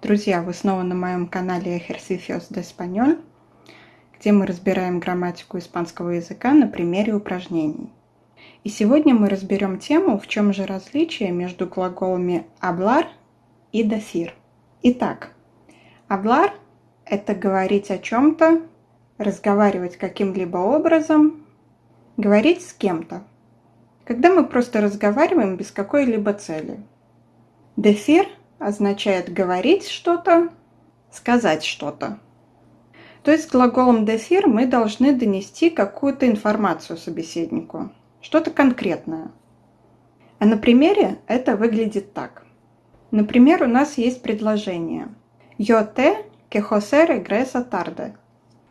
Друзья, вы снова на моем канале Ejercicios de Español, где мы разбираем грамматику испанского языка на примере упражнений. И сегодня мы разберем тему, в чем же различие между глаголами hablar и decir. Итак, hablar – это говорить о чем-то, разговаривать каким-либо образом, говорить с кем-то. Когда мы просто разговариваем без какой-либо цели. Decir – означает говорить что-то, сказать что-то. То есть глаголом decir мы должны донести какую-то информацию собеседнику, что-то конкретное. А на примере это выглядит так. Например, у нас есть предложение «Yo te que José regresa tarde».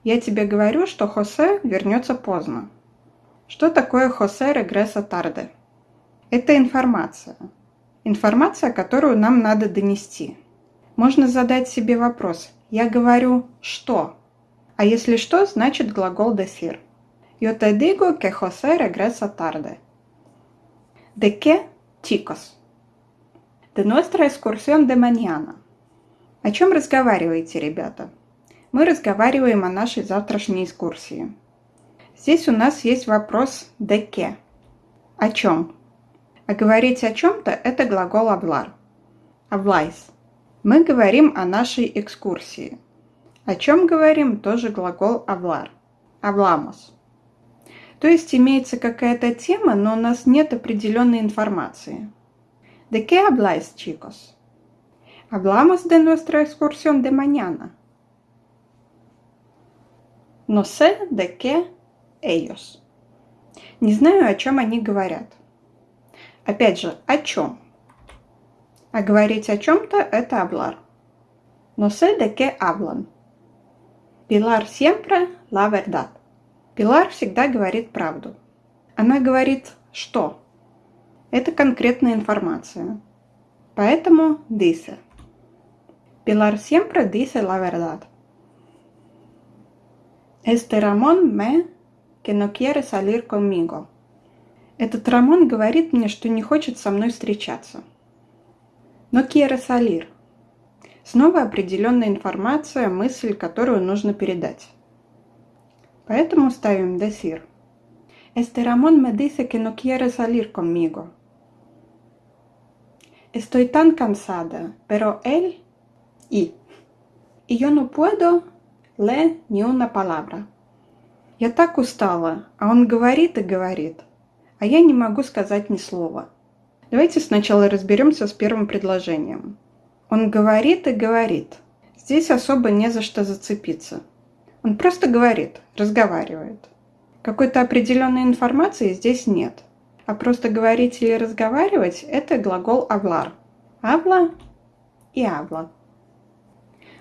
Я тебе говорю, что Хосе вернется поздно. Что такое Хосе regresa tarde? Это информация – Информация, которую нам надо донести. Можно задать себе вопрос. Я говорю «что?», а если что, значит глагол decir. Yo te digo que José regresa tarde. ¿De qué, chicos? De nuestra excursión de mañana. О чем разговариваете, ребята? Мы разговариваем о нашей завтрашней экскурсии. Здесь у нас есть вопрос «de qué?». О чем? А говорить о чем-то – это глагол hablar. Habláis. Мы говорим о нашей экскурсии. О чем говорим – тоже глагол hablar. Hablamos. То есть имеется какая-то тема, но у нас нет определенной информации. ¿De qué habláis, chicos? Hablamos de nuestra excursión de mañana. No sé de qué ellos. Не знаю, о чем они говорят. Опять же, о чем? А говорить о чем-то – это hablar. No sé de qué hablan. Pilar siempre la verdad. Пилар всегда говорит правду. Она говорит что? Это конкретная информация. Поэтому dice. Pilar siempre dice la verdad. Este Ramón me que no quiere salir conmigo. Этот Рамон говорит мне, что не хочет со мной встречаться. Но Кьера Салир. Снова определенная информация, мысль, которую нужно передать. Поэтому ставим decir. Este Ramón me dice que no quiere salir conmigo. Estoy tan cansada, pero él y. Y yo no puedo le ni una palabra. Я так устала, а он говорит и говорит а я не могу сказать ни слова. Давайте сначала разберемся с первым предложением. Он говорит и говорит. Здесь особо не за что зацепиться. Он просто говорит, разговаривает. Какой-то определенной информации здесь нет. А просто говорить или разговаривать – это глагол hablar. Habla и habla.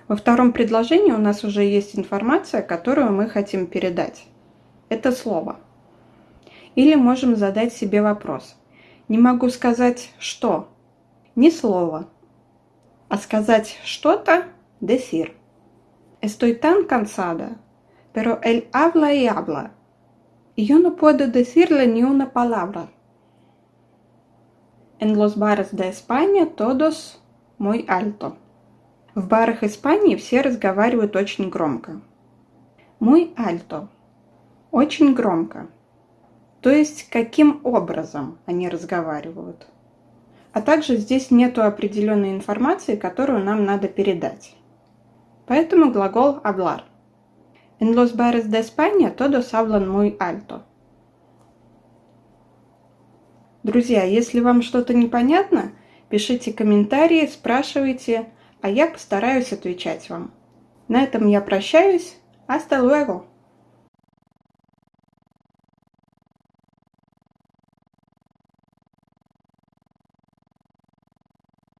Во втором предложении у нас уже есть информация, которую мы хотим передать. Это слово – или можем задать себе вопрос. Не могу сказать «что», ни слова, а сказать что-то – decir. Estoy tan cansada, pero él habla y habla. Y yo no puedo decirle ni una palabra. En los bares de España todos muy alto. В барах Испании все разговаривают очень громко. Muy alto. Очень громко. То есть каким образом они разговаривают. А также здесь нету определенной информации, которую нам надо передать. Поэтому глагол hablar. En los bares de España todos hablan muy alto. Друзья, если вам что-то непонятно, пишите комментарии, спрашивайте, а я постараюсь отвечать вам. На этом я прощаюсь. Hasta luego!